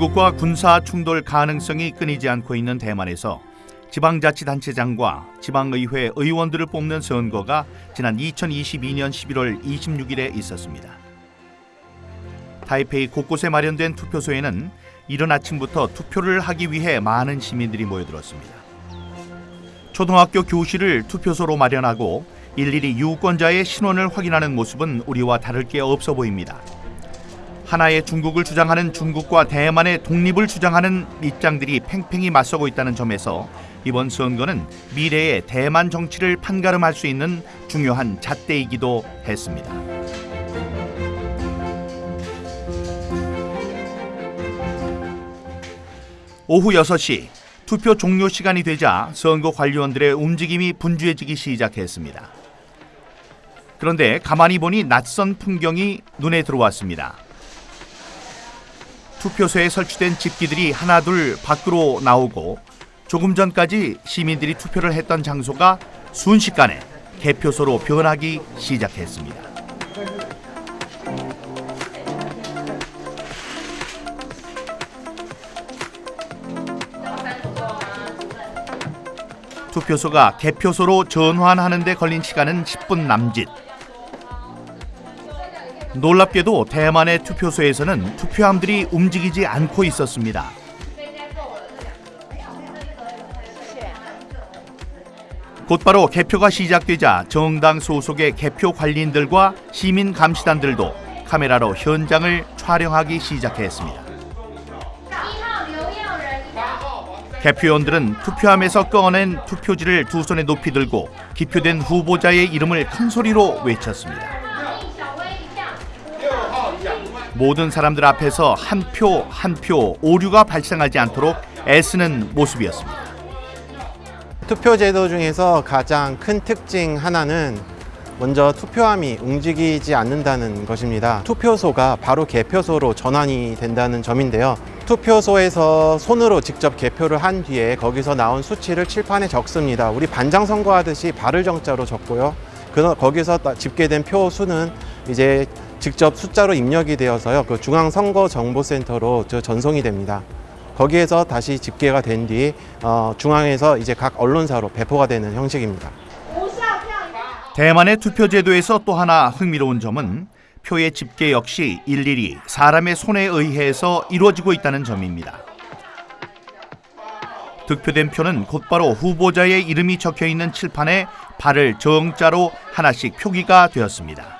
중국과 군사 충돌 가능성이 끊이지 않고 있는 대만에서 지방자치단체장과 지방의회 의원들을 뽑는 선거가 지난 2022년 11월 26일에 있었습니다. 타이페이 곳곳에 마련된 투표소에는 이른 아침부터 투표를 하기 위해 많은 시민들이 모여들었습니다. 초등학교 교실을 투표소로 마련하고 일일이 유권자의 신원을 확인하는 모습은 우리와 다를 게 없어 보입니다. 하나의 중국을 주장하는 중국과 대만의 독립을 주장하는 입장들이 팽팽히 맞서고 있다는 점에서 이번 선거는 미래의 대만 정치를 판가름할 수 있는 중요한 잣대이기도 했습니다. 오후 6시 투표 종료 시간이 되자 선거 관리원들의 움직임이 분주해지기 시작했습니다. 그런데 가만히 보니 낯선 풍경이 눈에 들어왔습니다. 투표소에 설치된 집기들이 하나둘 밖으로 나오고 조금 전까지 시민들이 투표를 했던 장소가 순식간에 개표소로 변하기 시작했습니다. 투표소가 개표소로 전환하는 데 걸린 시간은 10분 남짓. 놀랍게도 대만의 투표소에서는 투표함들이 움직이지 않고 있었습니다. 곧바로 개표가 시작되자 정당 소속의 개표 관리인들과 시민 감시단들도 카메라로 현장을 촬영하기 시작했습니다. 개표원들은 투표함에서 꺼낸 투표지를 두 손에 높이 들고 기표된 후보자의 이름을 큰 소리로 외쳤습니다. 모든 사람들 앞에서 한 표 한 표 오류가 발생하지 않도록 애쓰는 모습이었습니다. 투표 제도 중에서 가장 큰 특징 하나는 먼저 투표함이 움직이지 않는다는 것입니다. 투표소가 바로 개표소로 전환이 된다는 점인데요. 투표소에서 손으로 직접 개표를 한 뒤에 거기서 나온 수치를 칠판에 적습니다. 우리 반장 선거하듯이 발을 정자로 적고요. 그 거기서 집계된 표 수는 이제 직접 숫자로 입력이 되어서요. 그 중앙선거정보센터로 전송이 됩니다. 거기에서 다시 집계가 된뒤 어, 중앙에서 이제 각 언론사로 배포가 되는 형식입니다. 대만의 투표 제도에서 또 하나 흥미로운 점은 표의 집계 역시 일일이 사람의 손에 의해서 이루어지고 있다는 점입니다. 득표된 표는 곧바로 후보자의 이름이 적혀 있는 칠판에 발을 정자로 하나씩 표기가 되었습니다.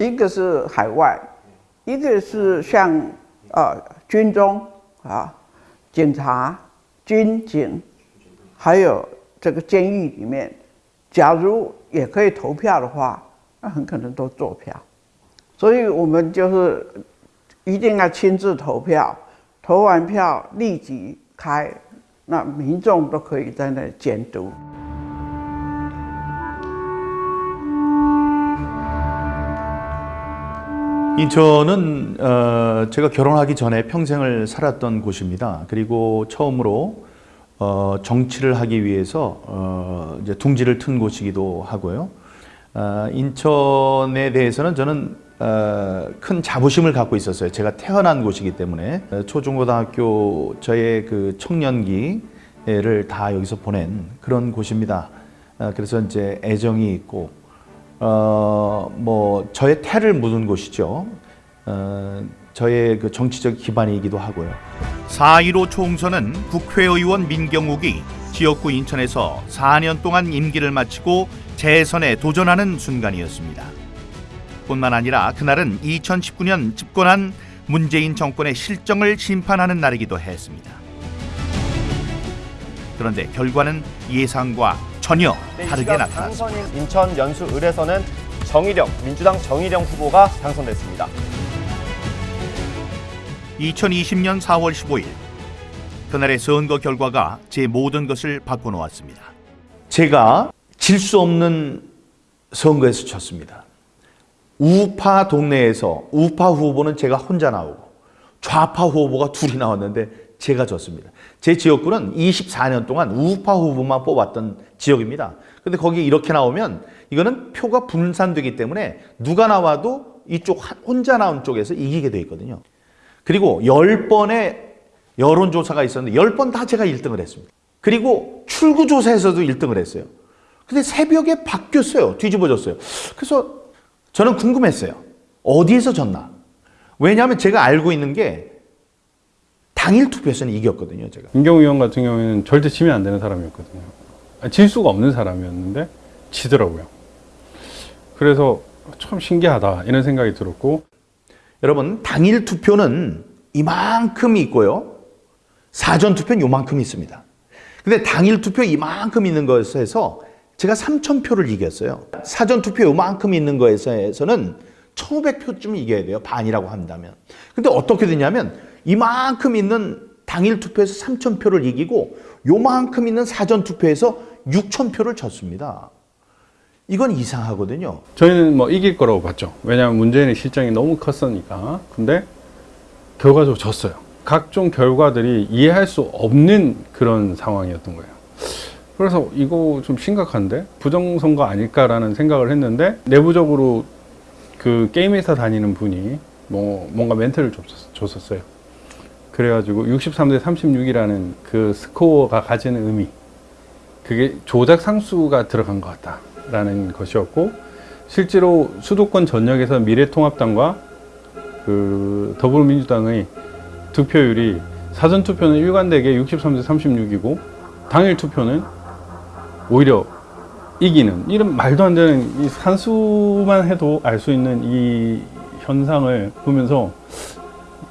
一个是海外，一个是像呃军中啊、警察、军警，还有这个监狱里面。假如也可以投票的话，那很可能都做票，所以我们就是一定要亲自投票，投完票立即开，那民众都可以在那监督。 인천은 어, 제가 결혼하기 전에 평생을 살았던 곳입니다. 그리고 처음으로 어, 정치를 하기 위해서 어, 이제 둥지를 튼 곳이기도 하고요. 어, 인천에 대해서는 저는 어, 큰 자부심을 갖고 있었어요. 제가 태어난 곳이기 때문에 어, 초중고등학교 저의 그 청년기를 다 여기서 보낸 그런 곳입니다. 어, 그래서 이제 애정이 있고 어, 뭐 저의 태를 묻은 곳이죠. 어, 저의 그 정치적 기반이기도 하고요. 4.15 총선은 국회의원 민경욱이 지역구 인천에서 4년 동안 임기를 마치고 재선에 도전하는 순간이었습니다. 뿐만 아니라 그날은 2019년 집권한 문재인 정권의 실정을 심판하는 날이기도 했습니다. 그런데 결과는 예상과 전혀 다르게 나타났습니다. 당선인 인천 연수 을에서는 정일영 민주당 정일영 후보가 당선됐습니다. 2020년 4월 15일 그날의 선거 결과가 제 모든 것을 바꿔놓았습니다. 제가 질 수 없는 선거에서 졌습니다. 우파 동네에서 우파 후보는 제가 혼자 나오고 좌파 후보가 둘이 나왔는데 제가 졌습니다. 제 지역구는 24년 동안 우파 후보만 뽑았던 지역입니다. 근데 거기 이렇게 나오면 이거는 표가 분산되기 때문에 누가 나와도 이쪽 한- 혼자 나온 쪽에서 이기게 돼 있거든요. 그리고 10번의 여론조사가 있었는데 10번 다 제가 1등을 했습니다. 그리고 출구조사에서도 1등을 했어요. 근데 새벽에 바뀌었어요. 뒤집어졌어요. 그래서 저는 궁금했어요. 어디에서 졌나? 왜냐하면 제가 알고 있는 게 당일 투표에서는 이겼거든요. 제가. 임경우 의원 같은 경우에는 절대 지면 안 되는 사람이었거든요. 아니, 질 수가 없는 사람이었는데 지더라고요. 그래서 참 신기하다 이런 생각이 들었고 여러분 당일 투표는 이만큼 있고요. 사전 투표는 요만큼 있습니다. 근데 당일 투표 이만큼 있는 것에서 제가 3천 표를 이겼어요. 사전 투표 요만큼 있는 거에서는 1,500표쯤 이겨야 돼요. 반이라고 한다면. 근데 어떻게 되냐면 이만큼 있는 당일 투표에서 3천 표를 이기고 요만큼 있는 사전 투표에서 6천 표를 졌습니다. 이건 이상하거든요. 저희는 뭐 이길 거라고 봤죠. 왜냐하면 문재인의 실정이 너무 컸으니까. 근데 결과적으로 졌어요. 각종 결과들이 이해할 수 없는 그런 상황이었던 거예요. 그래서 이거 좀 심각한데 부정선거 아닐까라는 생각을 했는데 내부적으로 그 게임 회사 다니는 분이 뭐 뭔가 멘트를 줬었- 줬었어요. 그래가지고 63대 36이라는 그 스코어가 가지는 의미 그게 조작 상수가 들어간 것 같다라는 것이었고 실제로 수도권 전역에서 미래통합당과 그 더불어민주당의 득표율이 사전 투표는 일관되게 63대 36이고 당일 투표는 오히려 이기는 이런 말도 안 되는 이 산수만 해도 알 수 있는 이 현상을 보면서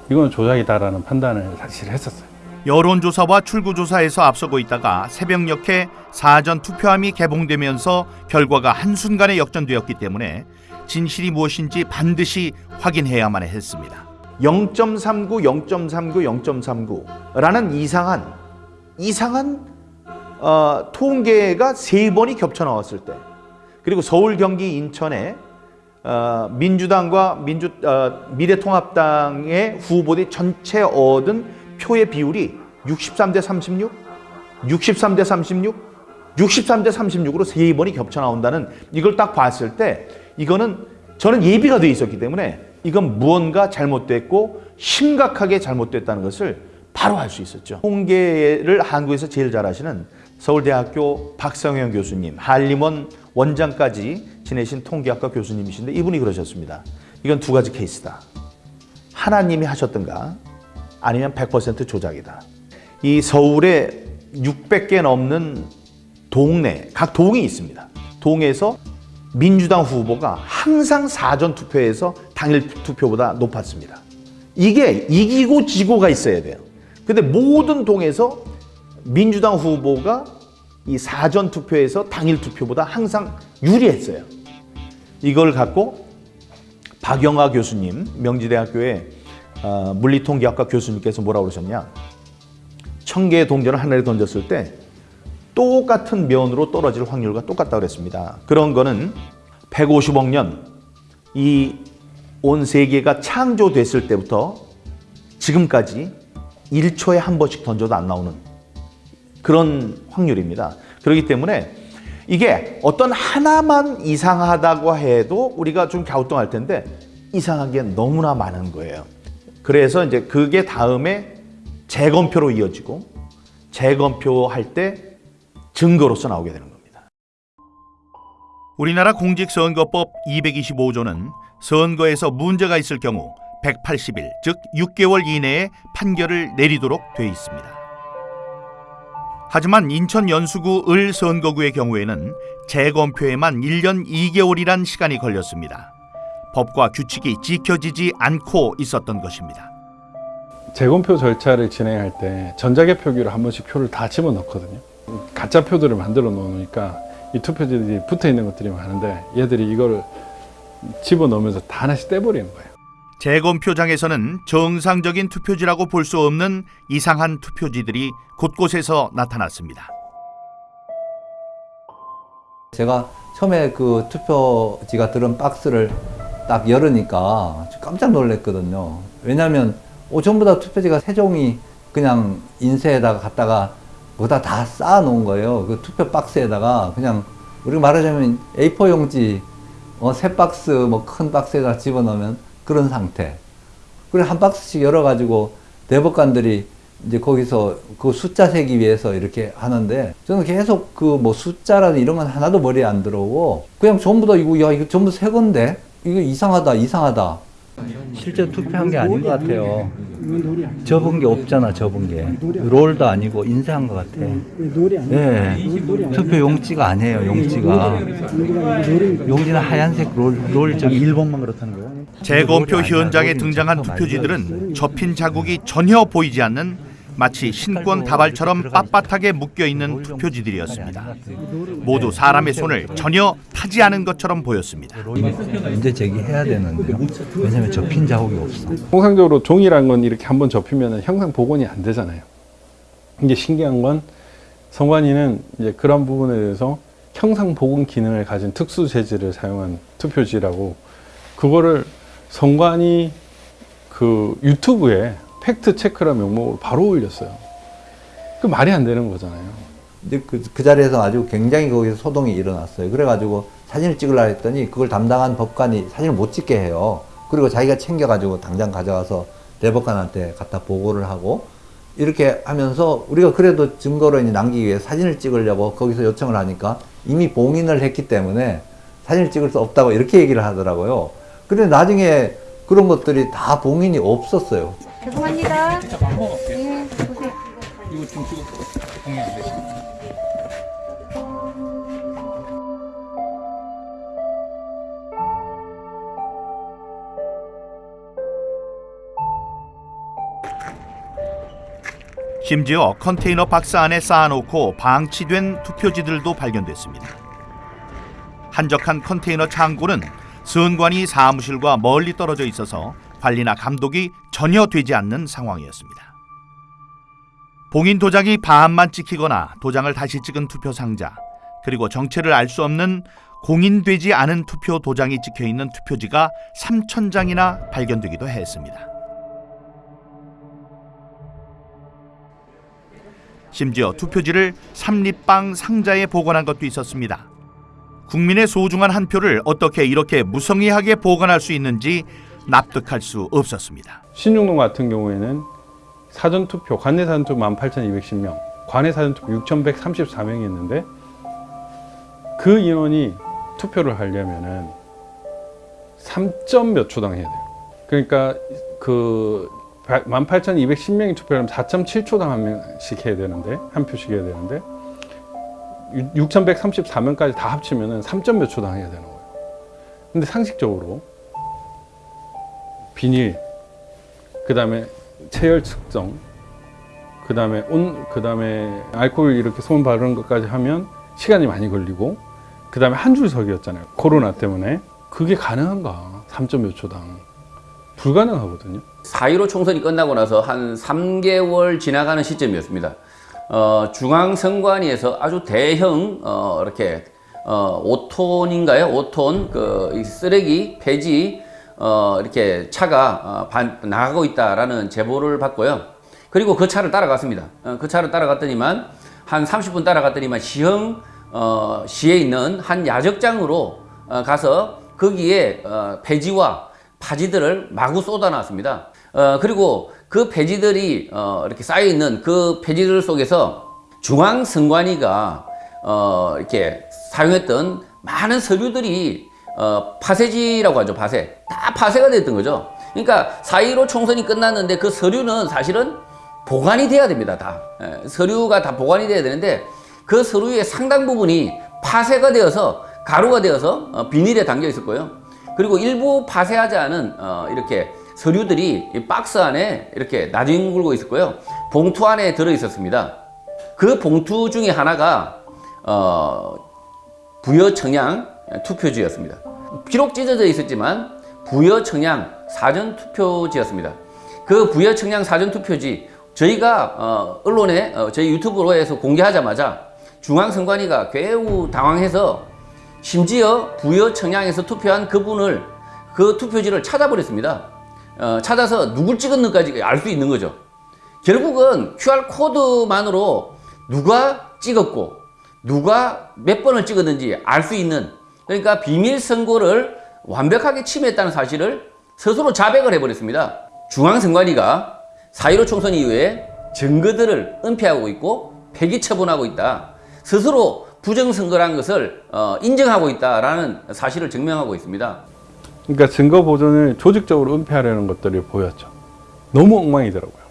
이건 조작이다라는 판단을 사실 했었어요. 여론조사와 출구조사에서 앞서고 있다가 새벽녘에 사전 투표함이 개봉되면서 결과가 한순간에 역전되었기 때문에 진실이 무엇인지 반드시 확인해야만 했습니다. 0.39, 0.39, 0.39라는 이상한 이상한 어, 통계가 세 번이 겹쳐 나왔을 때 그리고 서울, 경기, 인천에 어, 민주당과 민주 어, 미래통합당의 후보들이 전체 얻은 표의 비율이 63대 36, 63대 36, 63대 36으로 세 번이 겹쳐 나온다는 이걸 딱 봤을 때 이거는 저는 예비가 돼 있었기 때문에 이건 무언가 잘못됐고 심각하게 잘못됐다는 것을 바로 알 수 있었죠. 통계를 한국에서 제일 잘하시는 서울대학교 박성현 교수님, 한림원 원장까지 지내신 통계학과 교수님이신데 이분이 그러셨습니다. 이건 두 가지 케이스다. 하나님이 하셨던가 아니면 100% 조작이다. 이 서울에 600개 넘는 동네, 각 동이 있습니다. 동에서 민주당 후보가 항상 사전 투표에서 당일 투표보다 높았습니다. 이게 이기고 지고가 있어야 돼요. 근데 모든 동에서 민주당 후보가 이 사전 투표에서 당일 투표보다 항상 유리했어요. 이걸 갖고 박영하 교수님, 명지대학교의 어, 물리통계학과 교수님께서 뭐라고 그러셨냐? 천 개의 동전을 하늘에 던졌을 때 똑같은 면으로 떨어질 확률과 똑같다고 그랬습니다. 그런 거는 150억 년 이 온 세계가 창조됐을 때부터 지금까지 1초에 한 번씩 던져도 안 나오는 그런 확률입니다. 그렇기 때문에 이게 어떤 하나만 이상하다고 해도 우리가 좀 갸우뚱할 텐데 이상한 게 너무나 많은 거예요. 그래서 이제 그게 다음에 재검표로 이어지고 재검표 할 때 증거로서 나오게 되는 겁니다. 우리나라 공직선거법 225조는 선거에서 문제가 있을 경우 180일, 즉 6개월 이내에 판결을 내리도록 돼 있습니다. 하지만 인천 연수구 을 선거구의 경우에는 재검표에만 1년 2개월이란 시간이 걸렸습니다. 법과 규칙이 지켜지지 않고 있었던 것입니다. 재검표 절차를 진행할 때 전자개표기로 한 번씩 표를 다 집어넣거든요. 가짜 표들을 만들어 놓으니까 이 투표지들이 붙어 있는 것들이 많은데 얘들이 이거를 집어넣으면서 다 하나씩 떼버리는 거예요. 재검표장에서는 정상적인 투표지라고 볼 수 없는 이상한 투표지들이 곳곳에서 나타났습니다. 제가 처음에 그 투표지가 들은 박스를 딱 열으니까 깜짝 놀랐거든요. 왜냐하면 어, 전부 다 투표지가 세 종이 그냥 인쇄에다가 갖다가 거기다 다 쌓아 놓은 거예요. 그 투표 박스에다가 그냥 우리가 말하자면 A4 용지 어, 세 박스 뭐 큰 박스에다 집어넣으면 그런 상태. 그래 한 박스씩 열어가지고 대법관들이 이제 거기서 그 숫자 세기 위해서 이렇게 하는데 저는 계속 그 뭐 숫자라는 이런 건 하나도 머리에 안 들어오고 그냥 전부 다 이거 야 이거 전부 새 건데? 이거 이상하다 이상하다. 실제 투표한 게 아닌 것 같아요. 접은 게 없잖아 접은 게. 롤도 아니고 인쇄한 것 같아. 예 투표 용지가 아니에요 용지가. 용지는 하얀색 롤, 롤 저기 1번만 그렇다는 거예요? 재검표 현장에 등장한 투표지들은 접힌 자국이 전혀 보이지 않는 마치 신권 다발처럼 빳빳하게 묶여 있는 투표지들이었습니다. 모두 사람의 손을 전혀 타지 않은 것처럼 보였습니다. 문제 제기해야 되는데요 왜냐면 접힌 자국이 없어 통상적으로 종이란 건 이렇게 한번 접히면 형상 복원이 안 되잖아요. 이게 신기한 건 선관위는 이제 그런 부분에 대해서 형상 복원 기능을 가진 특수 재질을 사용한 투표지라고 그거를 선관위 그 유튜브에 팩트 체크라 명목으로 바로 올렸어요. 그 말이 안 되는 거잖아요. 근데 그, 그 자리에서 아주 굉장히 거기서 소동이 일어났어요. 그래가지고 사진을 찍으려 했더니 그걸 담당한 법관이 사진을 못 찍게 해요. 그리고 자기가 챙겨가지고 당장 가져가서 대법관한테 갖다 보고를 하고 이렇게 하면서 우리가 그래도 증거로 남기기 위해 사진을 찍으려고 거기서 요청을 하니까 이미 봉인을 했기 때문에 사진을 찍을 수 없다고 이렇게 얘기를 하더라고요. 근데 나중에 그런 것들이 다 봉인이 없었어요. 죄송합니다. 네, 보세요. 심지어 컨테이너 박스 안에 쌓아놓고 방치된 투표지들도 발견됐습니다. 한적한 컨테이너 창고는 선관위 사무실과 멀리 떨어져 있어서 관리나 감독이 전혀 되지 않는 상황이었습니다. 봉인 도장이 반만 찍히거나 도장을 다시 찍은 투표 상자, 그리고 정체를 알 수 없는 공인되지 않은 투표 도장이 찍혀 있는 투표지가 3천 장이나 발견되기도 했습니다. 심지어 투표지를 삼립방 상자에 보관한 것도 있었습니다. 국민의 소중한 한 표를 어떻게 이렇게 무성의하게 보관할 수 있는지 납득할 수 없었습니다. 신중동 같은 경우에는 사전투표, 관내 사전투표 18,210명, 관내 사전투표 6,134명이었는데 그 인원이 투표를 하려면은 3점 몇 초당 해야 돼요. 그러니까 그 18,210명이 투표하면 4.7초당 한 명씩 해야 되는데 한 표씩 해야 되는데 6,134명까지 다 합치면은 3점 몇 초당 해야 되는 거예요. 근데 상식적으로 비닐, 그 다음에 체열 측정, 그 다음에 온, 그 다음에 알코올 이렇게 손 바르는 것까지 하면 시간이 많이 걸리고, 그 다음에 한 줄 서기였잖아요. 코로나 때문에. 그게 가능한가? 3점 몇 초당. 불가능하거든요. 4.15 총선이 끝나고 나서 한 3개월 지나가는 시점이었습니다. 어, 중앙선관위에서 아주 대형, 어, 이렇게, 어, 5톤인가요? 5톤, 그, 이 쓰레기, 폐지, 어, 이렇게 차가 어, 반, 나가고 있다라는 제보를 받고요. 그리고 그 차를 따라갔습니다. 어, 그 차를 따라갔더니만 한 30분 따라갔더니만 시흥 어, 시에 있는 한 야적장으로 어, 가서 거기에 어, 폐지와 파지들을 마구 쏟아놨습니다. 어, 그리고 그 폐지들이 어, 이렇게 쌓여 있는 그 폐지들 속에서 중앙선관위가 어, 이렇게 사용했던 많은 서류들이 어, 파쇄지라고 하죠, 파쇄. 다 파쇄가 됐던 거죠. 그러니까 4.15 총선이 끝났는데 그 서류는 사실은 보관이 돼야 됩니다, 다. 예, 서류가 다 보관이 돼야 되는데 그 서류의 상당 부분이 파쇄가 되어서 가루가 되어서 어, 비닐에 담겨 있었고요. 그리고 일부 파쇄하지 않은 어, 이렇게 서류들이 이 박스 안에 이렇게 나뒹굴고 있었고요. 봉투 안에 들어 있었습니다. 그 봉투 중에 하나가 어, 부여 청양 투표지였습니다. 비록 찢어져 있었지만 부여 청양 사전 투표지였습니다. 그 부여 청량 사전 투표지 저희가 어, 언론에 어, 저희 유튜브로에서 공개하자마자 중앙선관위가 매우 당황해서 심지어 부여 청량에서 투표한 그분을 그 투표지를 찾아버렸습니다. 어, 찾아서 누굴 찍었는지까지 알 수 있는 거죠. 결국은 QR 코드만으로 누가 찍었고 누가 몇 번을 찍었는지 알 수 있는 그러니까 비밀 선고를 완벽하게 침해했다는 사실을 스스로 자백을 해버렸습니다. 중앙선관위가 4.15 총선 이후에 증거들을 은폐하고 있고 폐기 처분하고 있다. 스스로 부정선거라는 것을 어, 인정하고 있다라는 사실을 증명하고 있습니다. 그러니까 증거 보존을 조직적으로 은폐하려는 것들이 보였죠. 너무 엉망이더라고요.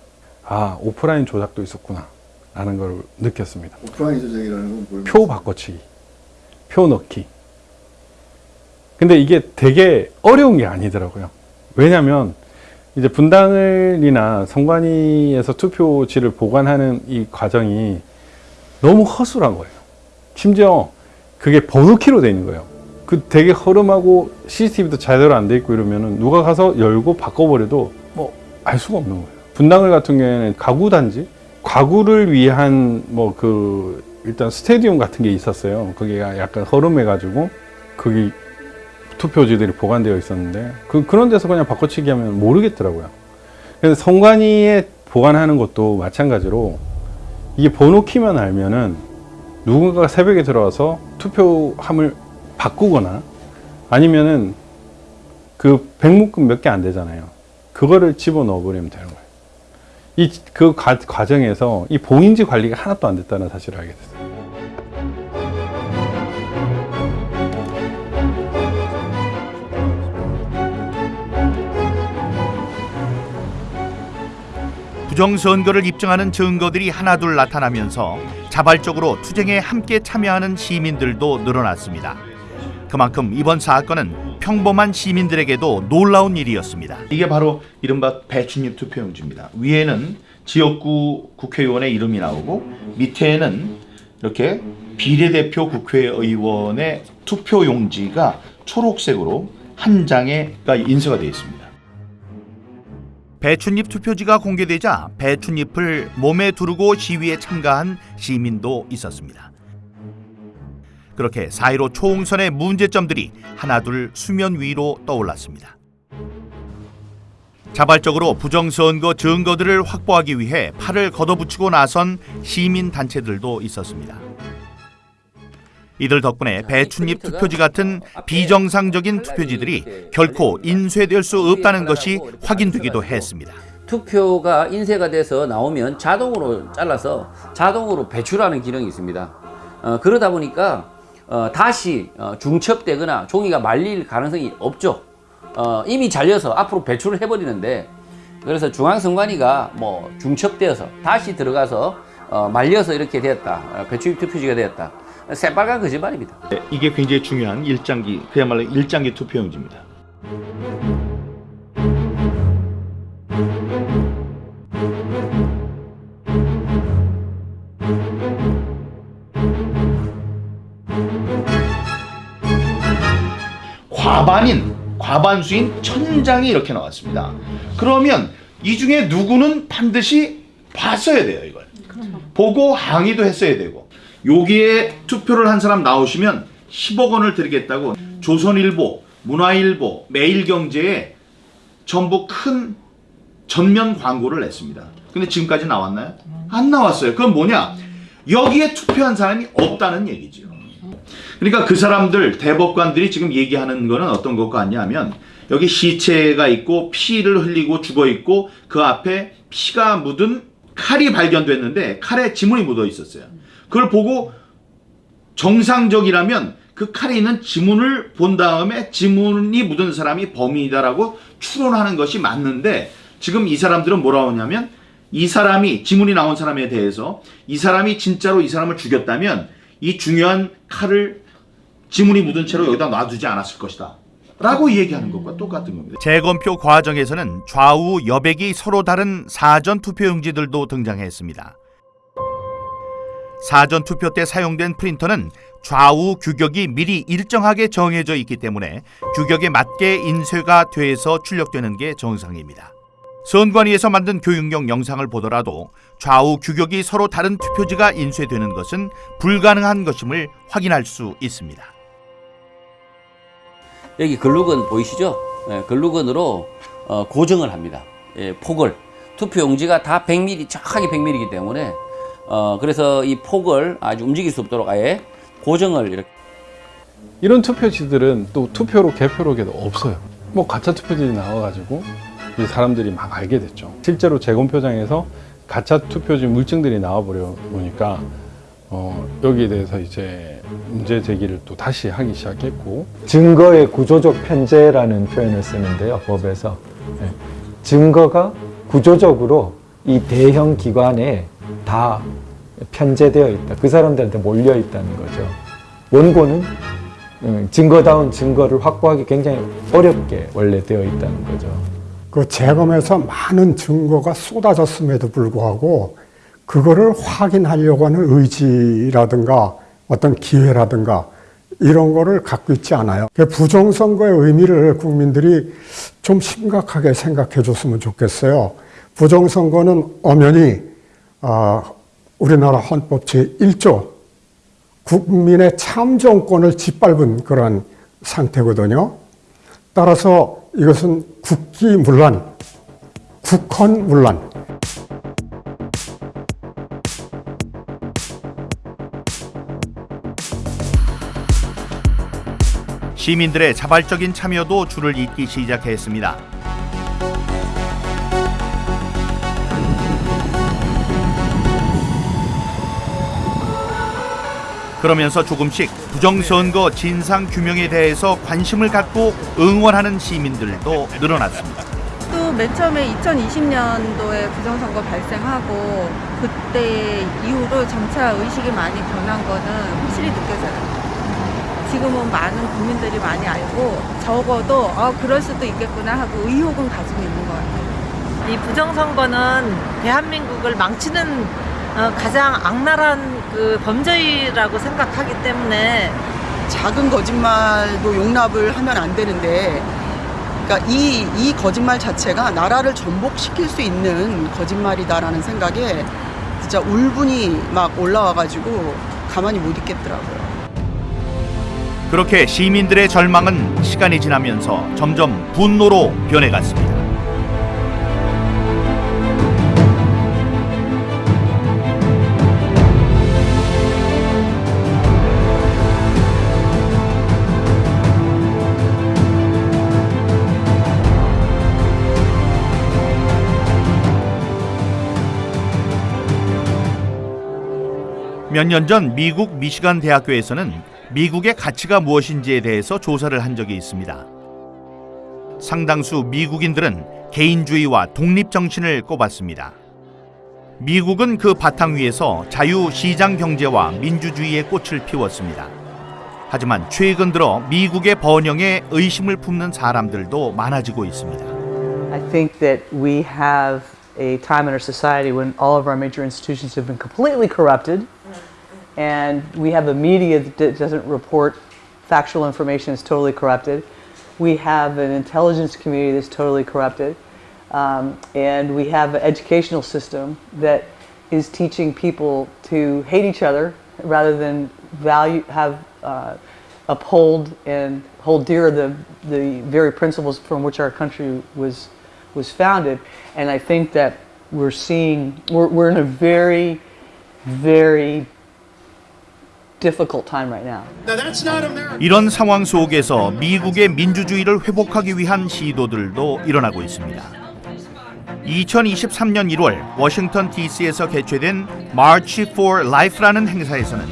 아 오프라인 조작도 있었구나 라는 걸 느꼈습니다. 오프라인 조작이라는 건 뭘? 표 바꿔치기, 표 넣기. 근데 이게 되게 어려운 게 아니더라고요. 왜냐면 이제 분당을이나 선관위에서 투표지를 보관하는 이 과정이 너무 허술한 거예요. 심지어 그게 번호키로 돼 있는 거예요. 그 되게 허름하고 CCTV도 제대로 안 돼 있고 이러면은 누가 가서 열고 바꿔버려도 뭐 알 수가 없는 거예요. 분당을 같은 경우에는 가구 단지, 가구를 위한 뭐 그 일단 스테디움 같은 게 있었어요. 그게 약간 허름해가지고 거기 투표지들이 보관되어 있었는데 그 그런 데서 그냥 바꿔치기 하면 모르겠더라고요. 그래서 선관위에 보관하는 것도 마찬가지로 이게 번호 키만 알면은 누군가가 새벽에 들어와서 투표함을 바꾸거나 아니면은 그 백묶음 몇 개 안 되잖아요. 그거를 집어 넣어 버리면 되는 거예요. 이 그 과정에서 이 봉인지 관리가 하나도 안 됐다는 사실을 알게 됐어요. 부정선거를 입증하는 증거들이 하나둘 나타나면서 자발적으로 투쟁에 함께 참여하는 시민들도 늘어났습니다. 그만큼 이번 사건은 평범한 시민들에게도 놀라운 일이었습니다. 이게 바로 이른바 배춘잎 투표용지입니다. 위에는 지역구 국회의원의 이름이 나오고 밑에는 이렇게 비례대표 국회의원의 투표용지가 초록색으로 한 장에가 인쇄가 되어 있습니다. 배춧잎 투표지가 공개되자 배춧잎을 몸에 두르고 시위에 참가한 시민도 있었습니다. 그렇게 4.15 총선의 문제점들이 하나둘 수면 위로 떠올랐습니다. 자발적으로 부정선거 증거들을 확보하기 위해 팔을 걷어붙이고 나선 시민단체들도 있었습니다. 이들 덕분에 배춧잎 투표지 같은 비정상적인 투표지들이 결코 인쇄될 수 없다는 것이 확인되기도 했습니다. 투표가 인쇄가 돼서 나오면 자동으로 잘라서 자동으로 배출하는 기능이 있습니다. 어, 그러다 보니까 어, 다시 어, 중첩되거나 종이가 말릴 가능성이 없죠. 어, 이미 잘려서 앞으로 배출을 해버리는데 그래서 중앙선관위가 뭐 중첩되어서 다시 들어가서 어, 말려서 이렇게 되었다. 어, 배출입 투표지가 되었다. 새빨간 거짓말입니다. 네, 이게 굉장히 중요한 일장기, 그야말로 일장기 투표용지입니다. 과반수인 천 장이 이렇게 나왔습니다. 그러면 이 중에 누구는 반드시 봤어야 돼요, 이걸. 보고 항의도 했어야 되고. 여기에 투표를 한 사람 나오시면 10억 원을 드리겠다고 조선일보, 문화일보, 매일경제에 전부 큰 전면 광고를 냈습니다. 근데 지금까지 나왔나요? 안 나왔어요. 그건 뭐냐? 여기에 투표한 사람이 없다는 얘기죠. 그러니까 그 사람들, 대법관들이 지금 얘기하는 거는 어떤 것 같냐면 여기 시체가 있고 피를 흘리고 죽어 있고 그 앞에 피가 묻은 칼이 발견됐는데 칼에 지문이 묻어 있었어요. 그걸 보고 정상적이라면 그 칼에 있는 지문을 본 다음에 지문이 묻은 사람이 범인이다라고 추론하는 것이 맞는데 지금 이 사람들은 뭐라고 하냐면 이 사람이 지문이 나온 사람에 대해서 이 사람이 진짜로 이 사람을 죽였다면 이 중요한 칼을 지문이 묻은 채로 여기다 놔두지 않았을 것이다. 라고 얘기하는 것과 똑같은 겁니다. 재검표 과정에서는 좌우 여백이 서로 다른 사전 투표용지들도 등장했습니다. 사전 투표 때 사용된 프린터는 좌우 규격이 미리 일정하게 정해져 있기 때문에 규격에 맞게 인쇄가 돼서 출력되는 게 정상입니다. 선관위에서 만든 교육용 영상을 보더라도 좌우 규격이 서로 다른 투표지가 인쇄되는 것은 불가능한 것임을 확인할 수 있습니다. 여기 글루건 보이시죠? 예, 글루건으로 어, 고정을 합니다. 예, 폭을 투표용지가 다 100mm 정확하게 100mm이기 때문에 어, 그래서 이 폭을 아주 움직일 수 없도록 아예 고정을 이렇게 이런 투표지들은 또 투표로 개표록에도 없어요. 뭐 가짜 투표지들이 나와가지고 이제 사람들이 막 알게 됐죠. 실제로 재검표장에서 가짜 투표지 물증들이 나와버려 보니까 어, 여기에 대해서 이제 문제 제기를 또 다시 하기 시작했고 증거의 구조적 편제라는 표현을 쓰는데요, 법에서. 예. 증거가 구조적으로 이 대형 기관에 다 편제되어 있다. 그 사람들한테 몰려 있다는 거죠. 원고는 음, 증거다운 증거를 확보하기 굉장히 어렵게 원래 되어 있다는 거죠. 그 재검에서 많은 증거가 쏟아졌음에도 불구하고 그거를 확인하려고 하는 의지라든가 어떤 기회라든가 이런 거를 갖고 있지 않아요. 그 부정선거의 의미를 국민들이 좀 심각하게 생각해 줬으면 좋겠어요. 부정선거는 엄연히 아, 우리나라 헌법 제1조 국민의 참정권을 짓밟은 그러한 상태거든요. 따라서 이것은 국기문란, 국헌문란, 시민들의 자발적인 참여도 줄을 잇기 시작했습니다. 그러면서 조금씩 부정선거 진상 규명에 대해서 관심을 갖고 응원하는 시민들도 늘어났습니다. 또 맨 처음에 2020년도에 부정선거 발생하고 그때 이후로 점차 의식이 많이 변한 거는 확실히 느껴져요. 지금은 많은 국민들이 많이 알고 적어도 어, 그럴 수도 있겠구나 하고 의혹은 가지고 있는 것 같아요. 이 부정선거는 대한민국을 망치는 어, 가장 악랄한 그 범죄라고 생각하기 때문에 작은 거짓말도 용납을 하면 안 되는데 그러니까 이, 이 거짓말 자체가 나라를 전복시킬 수 있는 거짓말이다라는 생각에 진짜 울분이 막 올라와가지고 가만히 못 있겠더라고요. 그렇게 시민들의 절망은 시간이 지나면서 점점 분노로 변해갔습니다. 몇 년 전 미국 미시간 대학교에서는 미국의 가치가 무엇인지에 대해서 조사를 한 적이 있습니다. 상당수 미국인들은 개인주의와 독립 정신을 꼽았습니다. 미국은 그 바탕 위에서 자유 시장 경제와 민주주의의 꽃을 피웠습니다. 하지만 최근 들어 미국의 번영에 의심을 품는 사람들도 많아지고 있습니다. I think that we have a time in our society when all of our major institutions have been completely corrupted, and we have a media that doesn't report factual information is totally corrupted. We have an intelligence community that's totally corrupted, um, and we have an educational system that is teaching people to hate each other rather than value have uh, uphold and hold dear the the very principles from which our country was was founded. And I think that we're seeing we're, we're in a very very 이런 상황 속에서 미국의 민주주의를 회복하기 위한 시도들도 일어나고 있습니다. 2023년 1월 워싱턴 DC에서 개최된 March for Life라는 행사에서는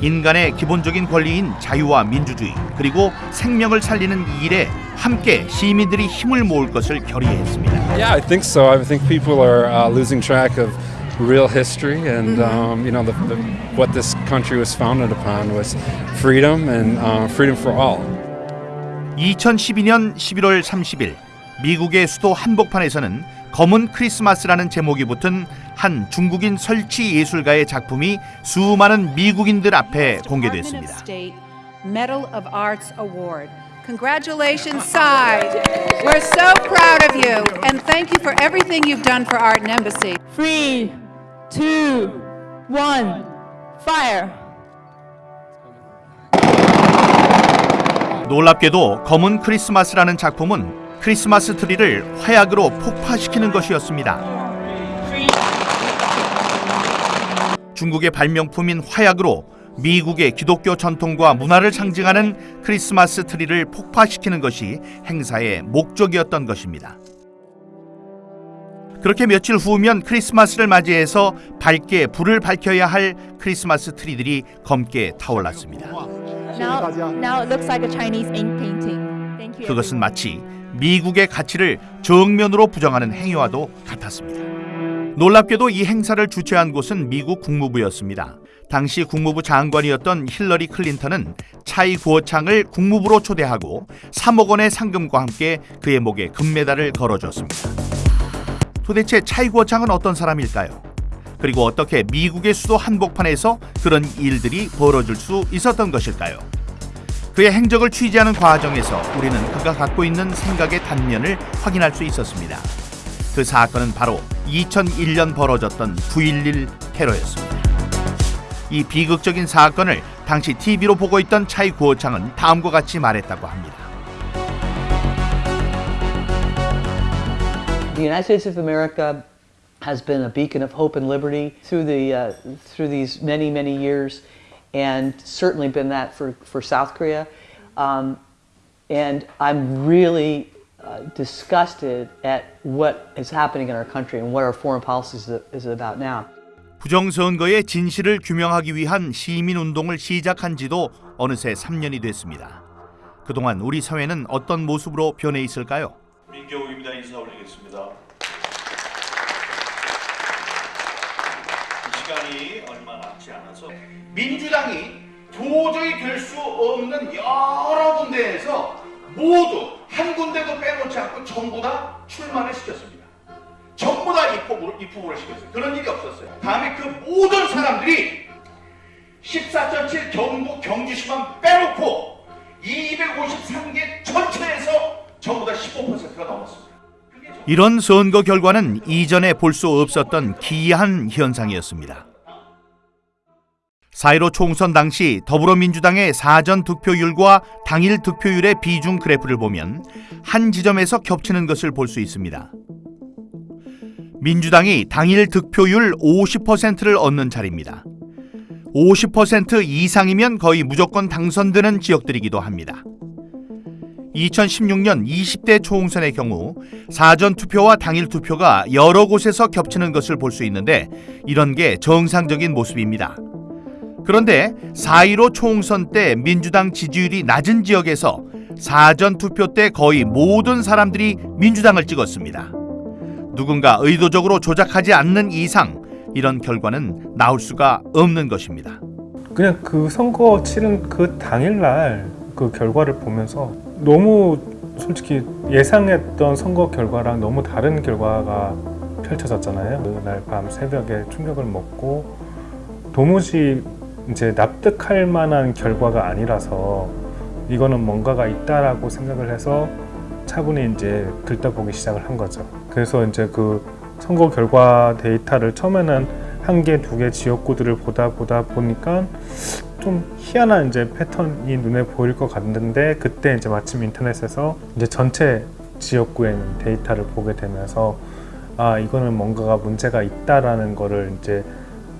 인간의 기본적인 권리인 자유와 민주주의 그리고 생명을 살리는 이 일에 함께 시민들이 힘을 모을 것을 결의했습니다. Yeah, I think so. I think people are uh, losing track of real history and um, you know the, the, what this country was founded upon was freedom and uh, freedom for all. 2012년 11월 30일 미국의 수도 한복판에서는 검은 크리스마스라는 제목이 붙은 한 중국인 설치 예술가의 작품이 수많은 미국인들 앞에 공개됐습니다. Medal of Arts Award. Congratulations, Sai. We're so proud of you, and thank you for everything you've done for Art and Embassy. Three, Two, one, fire. 놀랍게도 검은 크리스마스라는 작품은 크리스마스 트리를 화약으로 폭파시키는 것이었습니다. 중국의 발명품인 화약으로 미국의 기독교 전통과 문화를 상징하는 크리스마스 트리를 폭파시키는 것이 행사의 목적이었던 것입니다. 그렇게 며칠 후면 크리스마스를 맞이해서 밝게 불을 밝혀야 할 크리스마스 트리들이 검게 타올랐습니다. 그것은 마치 미국의 가치를 정면으로 부정하는 행위와도 같았습니다. 놀랍게도 이 행사를 주최한 곳은 미국 국무부였습니다. 당시 국무부 장관이었던 힐러리 클린턴은 차이 구어창을 국무부로 초대하고 3억 원의 상금과 함께 그의 목에 금메달을 걸어줬습니다. 도대체 차이 구어창은 어떤 사람일까요? 그리고 어떻게 미국의 수도 한복판에서 그런 일들이 벌어질 수 있었던 것일까요? 그의 행적을 취재하는 과정에서 우리는 그가 갖고 있는 생각의 단면을 확인할 수 있었습니다. 그 사건은 바로 2001년 벌어졌던 9.11 테러였습니다. 이 비극적인 사건을 당시 TV로 보고 있던 차이 구호창은 다음과 같이 말했다고 합니다. The United States of America has been a beacon of hope and liberty through the uh, through these many many years, and certainly been that for for South Korea. Um, and I'm really uh, disgusted at what is happening in our country and what our foreign policy is, is about now. 부정선거의 진실을 규명하기 위한 시민운동을 시작한 지도 어느새 3년이 됐습니다. 그동안 우리 사회는 어떤 모습으로 변해 있을까요? 민경욱입니다. 인사 올리겠습니다. 시간이 얼마 남지 않아서 민주당이 도저히 될 수 없는 여러 군데에서 모두 한 군데도 빼놓지 않고 전부 다 출마를 시켰습니다. 전부 다 입후보를, 입후보를 시켰어요. 그런 일이 없었어요. 다음에 그 모든 사람들이 14.7 경북 경주시만 빼놓고 253개 전체에서 전부 다 15%가 넘었습니다. 이런 선거 결과는 이전에 볼 수 없었던 기이한 현상이었습니다. 4.15 총선 당시 더불어민주당의 사전 득표율과 당일 득표율의 비중 그래프를 보면 한 지점에서 겹치는 것을 볼 수 있습니다. 민주당이 당일 득표율 50%를 얻는 자리입니다. 50% 이상이면 거의 무조건 당선되는 지역들이기도 합니다. 2016년 20대 총선의 경우 사전 투표와 당일 투표가 여러 곳에서 겹치는 것을 볼 수 있는데 이런 게 정상적인 모습입니다. 그런데 4.15 총선 때 민주당 지지율이 낮은 지역에서 사전 투표 때 거의 모든 사람들이 민주당을 찍었습니다. 누군가 의도적으로 조작하지 않는 이상 이런 결과는 나올 수가 없는 것입니다. 그냥 그 선거 치른 그 당일날 그 결과를 보면서 너무 솔직히 예상했던 선거 결과랑 너무 다른 결과가 펼쳐졌잖아요. 그날 밤 새벽에 충격을 먹고 도무지 이제 납득할 만한 결과가 아니라서 이거는 뭔가가 있다라고 생각을 해서 차분히 이제 들떠보기 시작을 한 거죠. 그래서 이제 그 선거 결과 데이터를 처음에는 한 개, 두 개 지역구들을 보다 보다 보니까 좀 희한한 이제 패턴이 눈에 보일 것 같는데 그때 이제 마침 인터넷에서 이제 전체 지역구에 있는 데이터를 보게 되면서 아 이거는 뭔가가 문제가 있다라는 거를 이제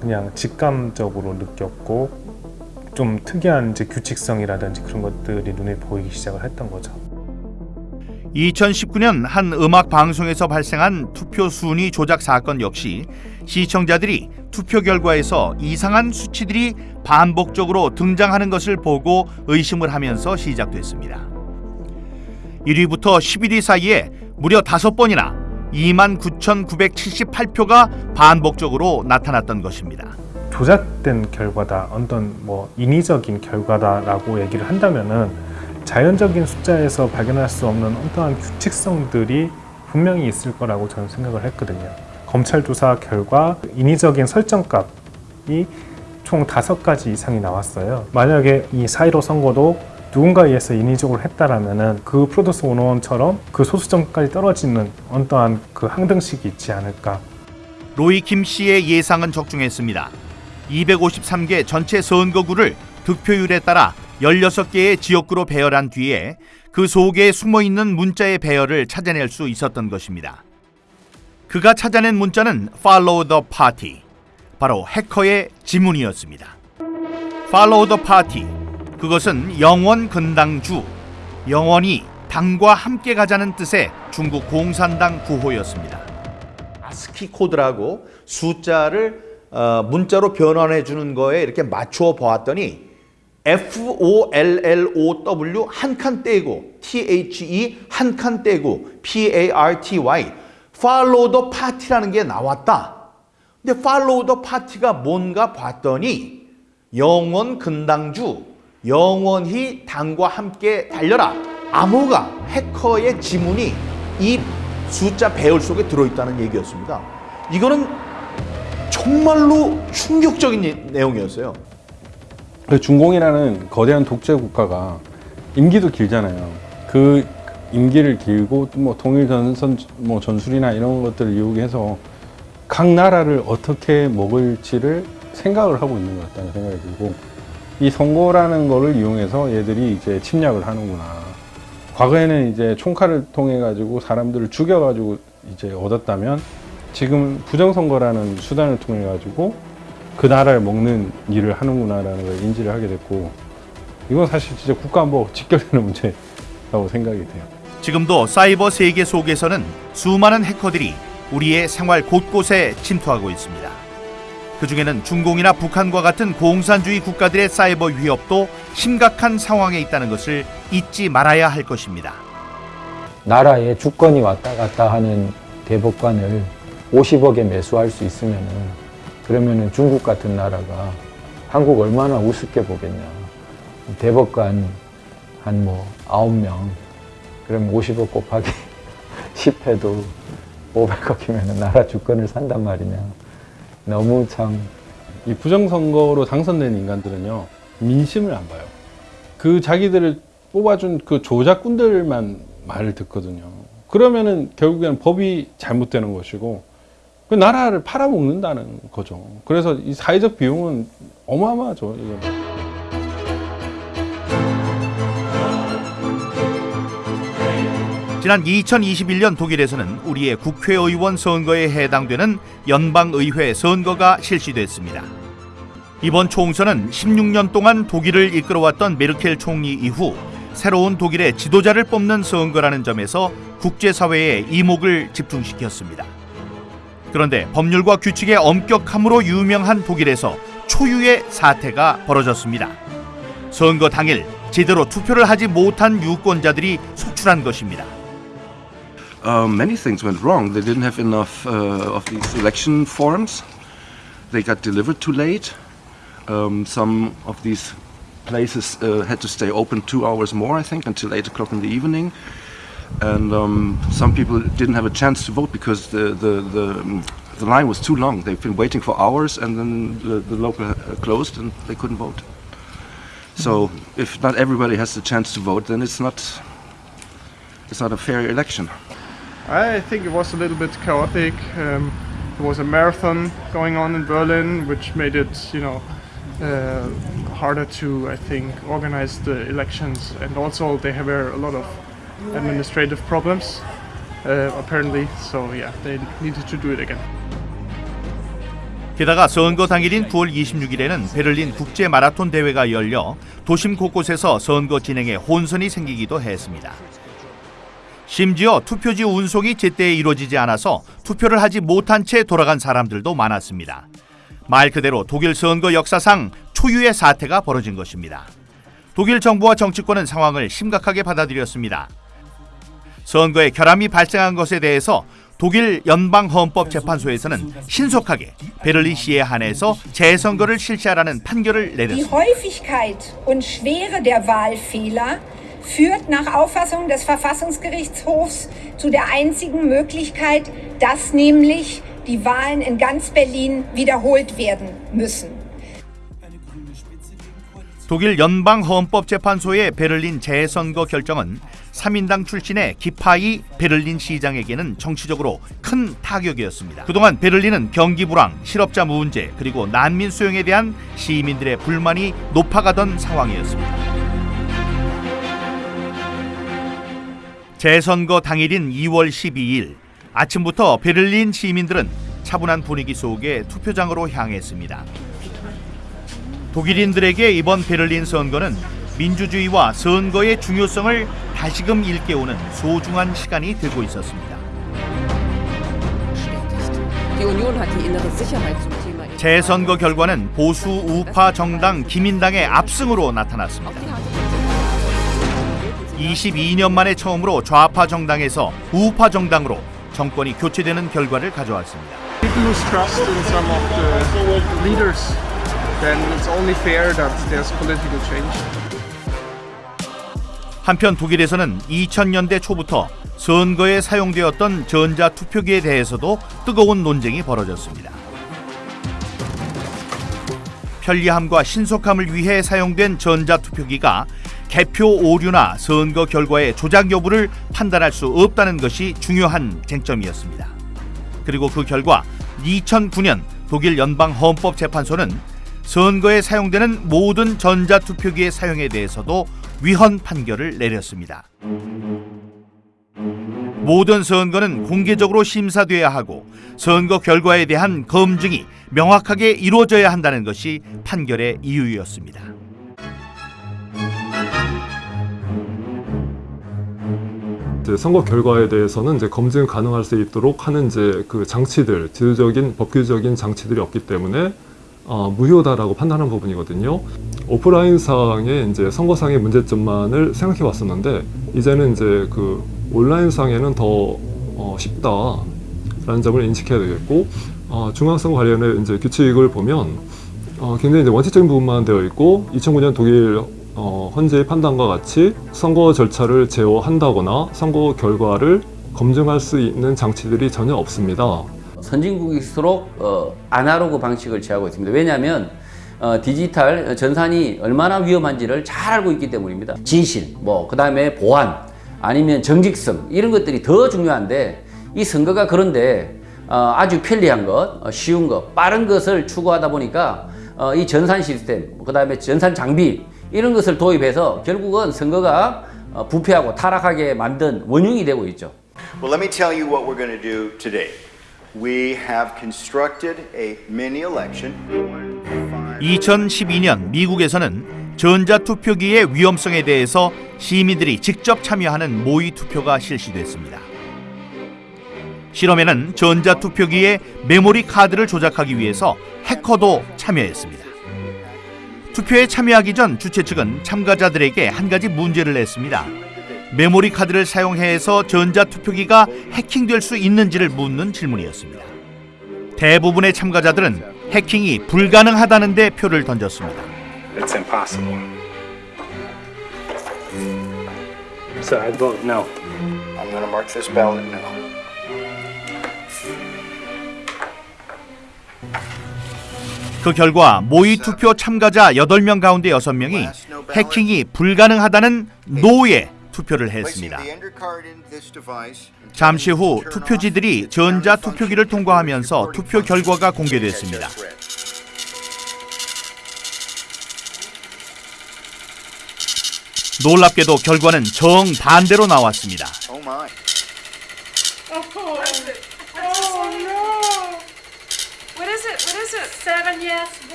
그냥 직감적으로 느꼈고 좀 특이한 이제 규칙성이라든지 그런 것들이 눈에 보이기 시작을 했던 거죠. 2019년 한 음악 방송에서 발생한 투표 순위 조작 사건 역시 시청자들이 투표 결과에서 이상한 수치들이 반복적으로 등장하는 것을 보고 의심을 하면서 시작됐습니다. 1위부터 11위 사이에 무려 5번이나 29,978표가 반복적으로 나타났던 것입니다. 조작된 결과다, 어떤 뭐 인위적인 결과다라고 얘기를 한다면은 자연적인 숫자에서 발견할 수 없는 어떠한 규칙성들이 분명히 있을 거라고 저는 생각을 했거든요. 검찰 조사 결과 인위적인 설정값이 총 다섯 가지 이상이 나왔어요. 만약에 이 사이로 선거도 누군가에 의해서 인위적으로 했다라면은 그 프로듀스 101처럼 그 소수점까지 떨어지는 어떠한 그 항등식이 있지 않을까. 로이 김 씨의 예상은 적중했습니다. 253개 전체 선거구를 득표율에 따라 16개의 지역구로 배열한 뒤에 그 속에 숨어 있는 문자의 배열을 찾아낼 수 있었던 것입니다. 그가 찾아낸 문자는 Follow the Party, 바로 해커의 지문이었습니다. Follow the Party, 그것은 영원 근당주, 영원히 당과 함께 가자는 뜻의 중국 공산당 구호였습니다. 아스키 코드라고 숫자를 어, 문자로 변환해 주는 거에 이렇게 맞추어 보았더니 F O L L O W 한 칸 떼고 T H E 한 칸 떼고 P A R T Y Follow the Party라는 게 나왔다. 근데 Follow the Party가 뭔가 봤더니 영원 근당주 영원히 당과 함께 달려라. 암호가 해커의 지문이 이 숫자 배열 속에 들어있다는 얘기였습니다. 이거는 정말로 충격적인 내용이었어요. 그 중공이라는 거대한 독재 국가가 임기도 길잖아요. 그 임기를 길고 뭐 통일 전선 뭐 전술이나 이런 것들을 이용해서 각 나라를 어떻게 먹을지를 생각을 하고 있는 것 같다는 생각이 들고 이 선거라는 거를 이용해서 얘들이 이제 침략을 하는구나. 과거에는 이제 총칼을 통해 가지고 사람들을 죽여 가지고 이제 얻었다면 지금 부정선거라는 수단을 통해 가지고 그 나라를 먹는 일을 하는구나라는 걸 인지를 하게 됐고 이건 사실 진짜 국가안보 직결되는 문제라고 생각이 돼요. 지금도 사이버 세계 속에서는 수많은 해커들이 우리의 생활 곳곳에 침투하고 있습니다. 그 중에는 중공이나 북한과 같은 공산주의 국가들의 사이버 위협도 심각한 상황에 있다는 것을 잊지 말아야 할 것입니다. 나라에 주권이 왔다 갔다 하는 대법관을 50억에 매수할 수 있으면은 그러면은 중국 같은 나라가 한국 얼마나 우습게 보겠냐. 대법관 한뭐 9명 그러면 50억 곱하기 10해도 500억이면 나라 주권을 산단 말이냐. 너무 참. 이 부정선거로 당선된 인간들은요, 민심을 안 봐요. 그 자기들을 뽑아준 그 조작꾼들만 말을 듣거든요. 그러면은 결국에는 법이 잘못되는 것이고, 그 나라를 팔아먹는다는 거죠. 그래서 이 사회적 비용은 어마어마하죠, 이거는. 지난 2021년 독일에서는 우리의 국회의원 선거에 해당되는 연방의회 선거가 실시됐습니다. 이번 총선은 16년 동안 독일을 이끌어왔던 메르켈 총리 이후 새로운 독일의 지도자를 뽑는 선거라는 점에서 국제사회의 이목을 집중시켰습니다. 그런데 법률과 규칙의 엄격함으로 유명한 독일에서 초유의 사태가 벌어졌습니다. 선거 당일 제대로 투표를 하지 못한 유권자들이 속출한 것입니다. um, many things went wrong. They didn't have enough uh, of these election forms. They got delivered too late. Um, some of these places uh, had to stay open two hours more, I think, until 8 o'clock in the evening. And um, some people didn't have a chance to vote because the, the, the, the line was too long. They've been waiting for hours and then the, the local uh, closed and they couldn't vote. So if not everybody has the chance to vote, then it's not, it's not a fair election. I think it was a little bit chaotic. Um, there was a marathon going on in Berlin, which made it, you know, uh, harder to, I think, organize the elections. And also, they have a lot of administrative problems, uh, apparently. So, yeah, they needed to do it again. 게다가 선거 당일인 9월 26일에는 베를린 국제 마라톤 대회가 열려 도심 곳곳에서 선거 진행에 혼선이 생기기도 했습니다. 심지어 투표지 운송이 제때 이루어지지 않아서 투표를 하지 못한 채 돌아간 사람들도 많았습니다. 말 그대로 독일 선거 역사상 초유의 사태가 벌어진 것입니다. 독일 정부와 정치권은 상황을 심각하게 받아들였습니다. 선거에 결함이 발생한 것에 대해서 독일 연방헌법재판소에서는 신속하게 베를린 시에 한해서 재선거를 실시하라는 판결을 내렸습니다. Häufigkeit und Schwere der Wahlfehler führt nach Auffassung des Verfassungsgerichtshofs zu der einzigen Möglichkeit, dass nämlich die Wahlen in ganz Berlin wiederholt werden müssen. 독일 연방헌법재판소의 베를린 재선거 결정은 3인당 출신의 기파이 베를린 시장에게는 정치적으로 큰 타격이었습니다. 그동안 베를린은 경기 불황, 실업자 문제, 그리고 난민 수용에 대한 시민들의 불만이 높아가던 상황이었습니다. 재선거 당일인 2월 12일 아침부터 베를린 시민들은 차분한 분위기 속에 투표장으로 향했습니다. 독일인들에게 이번 베를린 선거는 민주주의와 선거의 중요성을 다시금 일깨우는 소중한 시간이 되고 있었습니다. 재선거 결과는 보수 우파 정당 기민당의 압승으로 나타났습니다. 22년 만에 처음으로 좌파 정당에서 우파 정당으로 정권이 교체되는 결과를 가져왔습니다. Then it's only fair that there's political change. 한편 독일에서는 2000년대 초부터 선거에 사용되었던 전자 투표기에 대해서도 뜨거운 논쟁이 벌어졌습니다. 편리함과 신속함을 위해 사용된 전자 투표기가 개표 오류나 선거 결과의 조작 여부를 판단할 수 없다는 것이 중요한 쟁점이었습니다. 그리고 그 결과 2009년 독일 연방 헌법 재판소는 선거에 사용되는 모든 전자 투표기의 사용에 대해서도 위헌 판결을 내렸습니다. 모든 선거는 공개적으로 심사돼야 하고 선거 결과에 대한 검증이 명확하게 이루어져야 한다는 것이 판결의 이유였습니다. 이제 선거 결과에 대해서는 이제 검증 가능할 수 있도록 하는 이제 그 장치들, 제도적인 법규적인 장치들이 없기 때문에 어, 무효다라고 판단한 부분이거든요. 오프라인 상의 이제 선거상의 문제점만을 생각해 왔었는데 이제는 이제 그 온라인 상에는 더 어, 쉽다라는 점을 인식해야 되겠고 어, 중앙선거 관련해 이제 규칙을 보면 어, 굉장히 이제 원칙적인 부분만 되어 있고 2009년 독일 어, 헌재의 판단과 같이 선거 절차를 제어한다거나 선거 결과를 검증할 수 있는 장치들이 전혀 없습니다. 선진국일수록 어, 아날로그 방식을 취하고 있습니다. 왜냐하면 어, 디지털 전산이 얼마나 위험한지를 잘 알고 있기 때문입니다. 진실, 뭐 그 다음에 보안, 아니면 정직성 이런 것들이 더 중요한데 이 선거가 그런데 어, 아주 편리한 것, 어, 쉬운 것, 빠른 것을 추구하다 보니까 어, 이 전산 시스템, 그 다음에 전산 장비 이런 것을 도입해서 결국은 선거가 어, 부패하고 타락하게 만든 원흉이 되고 있죠. Well, let me tell you what we're going to do today. We have constructed a mini election. 2012년 미국에서는 전자투표기의 위험성에 대해서 시민들이 직접 참여하는 모의 투표가 실시됐습니다. 실험에는 전자투표기의 메모리 카드를 조작하기 위해서 해커도 참여했습니다. 투표에 참여하기 전 주최 측은 참가자들에게 한 가지 문제를 냈습니다. 메모리 카드를 사용해서 전자투표기가 해킹될 수 있는지를 묻는 질문이었습니다. 대부분의 참가자들은 해킹이 불가능하다는데 표를 던졌습니다. It's impossible. So I vote no. I'm going to mark this ballot no. 그 결과 모의 투표 참가자 8명 가운데 6명이 해킹이 불가능하다는 노에 투표를 했습니다. 잠시 후 투표지들이 전자 투표기를 통과하면서 투표 결과가 공개됐습니다. 놀랍게도 결과는 정반대로 나왔습니다. Oh my.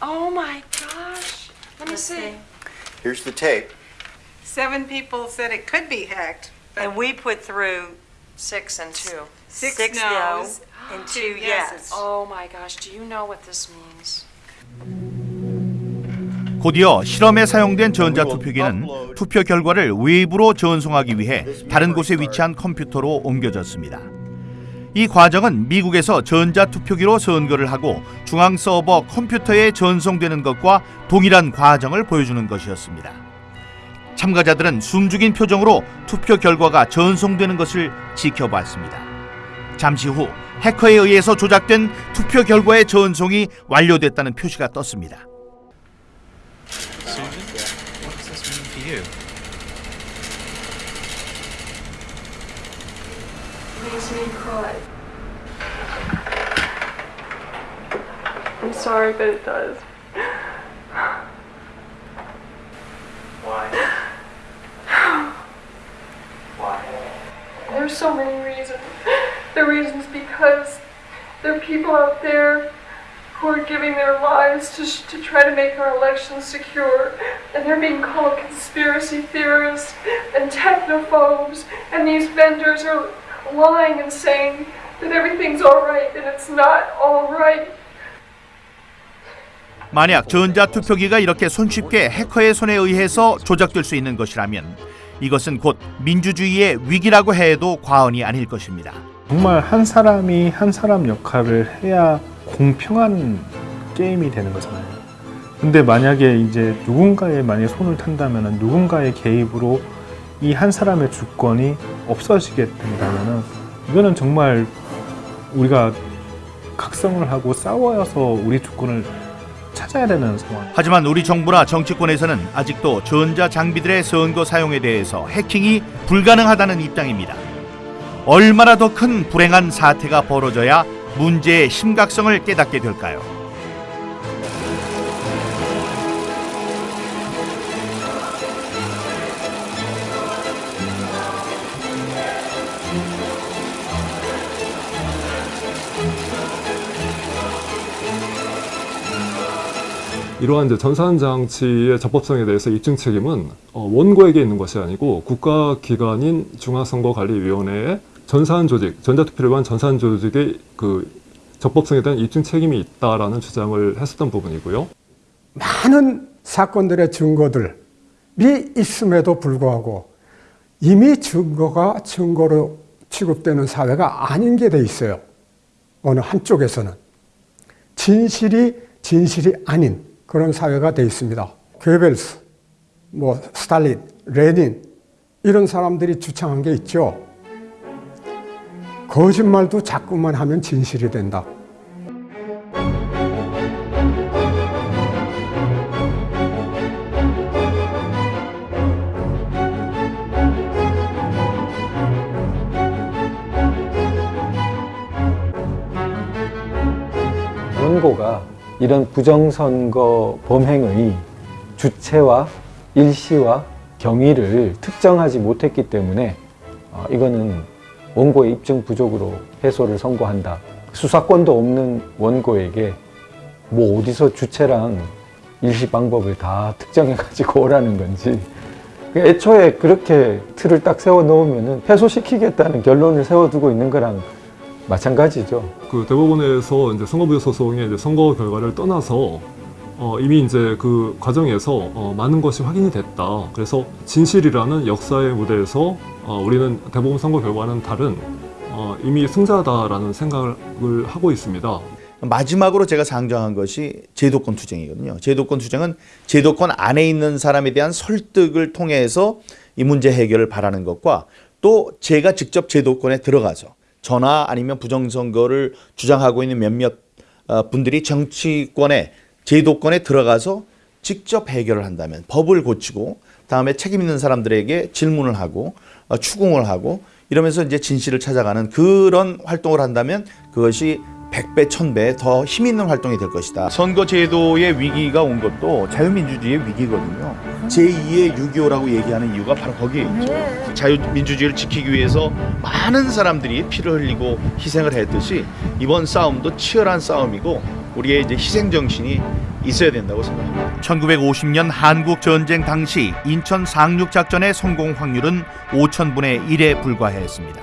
Oh, Let me see. Here's the tape. Seven people said it could be hacked. And we put through six and two. Six Six no's no and two two yeses. yes. Oh my gosh! Do you know what this means? 곧이어 실험에 사용된 전자투표기는 투표 결과를 외부로 전송하기 위해 다른 곳에 위치한 컴퓨터로 옮겨졌습니다. 이 과정은 미국에서 전자투표기로 선거를 하고 중앙 서버 컴퓨터에 전송되는 것과 동일한 과정을 보여주는 것이었습니다. 참가자들은 숨죽인 표정으로 투표 결과가 전송되는 것을 지켜봤습니다. 잠시 후 해커에 의해서 조작된 투표 결과의 전송이 완료됐다는 표시가 떴습니다. Cry. I'm sorry, but it does. Why? Why? There's so many reasons. The reasons because there are people out there who are giving their lives to, sh- to try to make our elections secure, and they're being called conspiracy theorists and technophobes, and these vendors are lying and saying that everything's all right, and it's not all right. 만약 전자투표기가 이렇게 손쉽게 해커의 손에 의해서 조작될 수 있는 것이라면 이것은 곧 민주주의의 위기라고 해도 과언이 아닐 것입니다. 정말 한 사람이 한 사람 역할을 해야 공평한 게임이 되는 거잖아요. 근데 만약에 이제 누군가의 만약 손을 탄다면 누군가의 개입으로 이 한 사람의 주권이 없어지게 된다면 이거는 정말 우리가 각성을 하고 싸워서 우리 주권을 찾아야 되는 상황. 하지만 우리 정부나 정치권에서는 아직도 전자 장비들의 선거 사용에 대해서 해킹이 불가능하다는 입장입니다. 얼마나 더 큰 불행한 사태가 벌어져야 문제의 심각성을 깨닫게 될까요? 이러한 전산 장치의 적법성에 대해서 입증 책임은 어, 원고에게 있는 것이 아니고 국가기관인 중앙선거관리위원회의 전산 조직, 전자투표를 위한 전산 조직의 그 적법성에 대한 입증 책임이 있다라는 주장을 했었던 부분이고요. 많은 사건들의 증거들이 있음에도 불구하고 이미 증거가 증거로 취급되는 사회가 아닌 게 돼 있어요. 어느 한쪽에서는. 진실이 진실이 아닌 그런 사회가 돼 있습니다. 괴벨스, 뭐 스탈린, 레닌 이런 사람들이 주창한 게 있죠. 거짓말도 자꾸만 하면 진실이 된다. 원고가 이런 부정선거 범행의 주체와 일시와 경위를 특정하지 못했기 때문에 어, 이거는 원고의 입증 부족으로 패소를 선고한다. 수사권도 없는 원고에게 뭐 어디서 주체랑 일시 방법을 다 특정해 가지고 오라는 건지 애초에 그렇게 틀을 딱 세워 놓으면 패소시키겠다는 결론을 세워두고 있는 거랑 마찬가지죠. 그 대법원에서 이제 선거부여 소송의 이제 선거 결과를 떠나서 어, 이미 이제 그 과정에서 어, 많은 것이 확인이 됐다. 그래서 진실이라는 역사의 무대에서 어, 우리는 대법원 선거 결과는 다른 어, 이미 승자다라는 생각을 하고 있습니다. 마지막으로 제가 상정한 것이 제도권 투쟁이거든요. 제도권 투쟁은 제도권 안에 있는 사람에 대한 설득을 통해서 이 문제 해결을 바라는 것과 또 제가 직접 제도권에 들어가서 전화 아니면 부정선거를 주장하고 있는 몇몇 어, 분들이 정치권에 제도권에 들어가서 직접 해결을 한다면 법을 고치고 다음에 책임 있는 사람들에게 질문을 하고 어, 추궁을 하고 이러면서 이제 진실을 찾아가는 그런 활동을 한다면 그것이 100배, 1000배 더 힘 있는 활동이 될 것이다. 선거 제도의 위기가 온 것도 자유민주주의의 위기거든요. 제2의 6.25라고 얘기하는 이유가 바로 거기에 있죠. 자유민주주의를 지키기 위해서 많은 사람들이 피를 흘리고 희생을 했듯이 이번 싸움도 치열한 싸움이고 우리의 이제 희생 정신이 있어야 된다고 생각합니다. 1950년 한국 전쟁 당시 인천 상륙 작전의 성공 확률은 5천분의 1에 불과했습니다.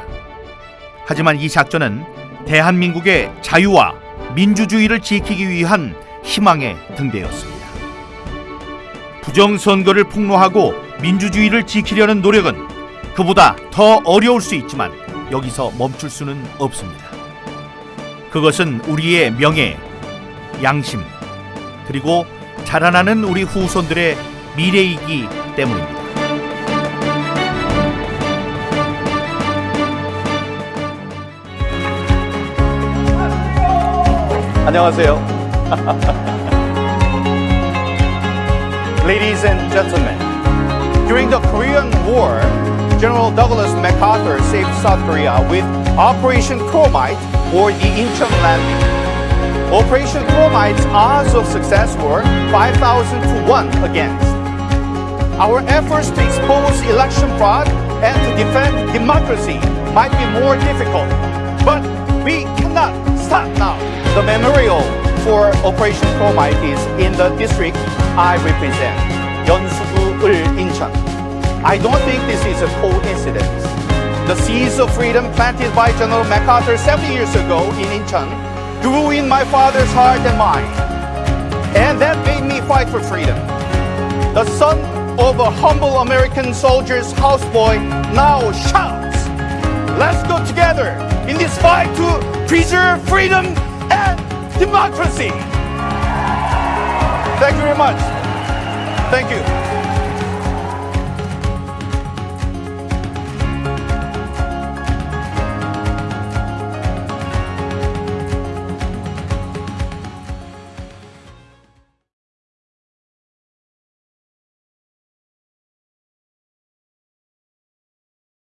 하지만 이 작전은 대한민국의 자유와 민주주의를 지키기 위한 희망의 등대였습니다. 부정선거를 폭로하고 민주주의를 지키려는 노력은 그보다 더 어려울 수 있지만 여기서 멈출 수는 없습니다. 그것은 우리의 명예, 양심, 그리고 자라나는 우리 후손들의 미래이기 때문입니다. 안녕하세요. Ladies and gentlemen, during the Korean War, General Douglas MacArthur saved South Korea with Operation Chromite or the Incheon landing. Operation Chromite's odds of success were 5,000 to 1 against. Our efforts to expose election fraud and to defend democracy might be more difficult, but we cannot stop now. The memorial for Operation Chromite is in the district I represent, Yeonsugu-ul Incheon. I don't think this is a coincidence. The seeds of freedom planted by General MacArthur 70 years ago in Incheon grew in my father's heart and mind. And that made me fight for freedom. The son of a humble American soldier's houseboy now shouts, let's go together in this fight to preserve freedom democracy. Thank you very much. Thank you.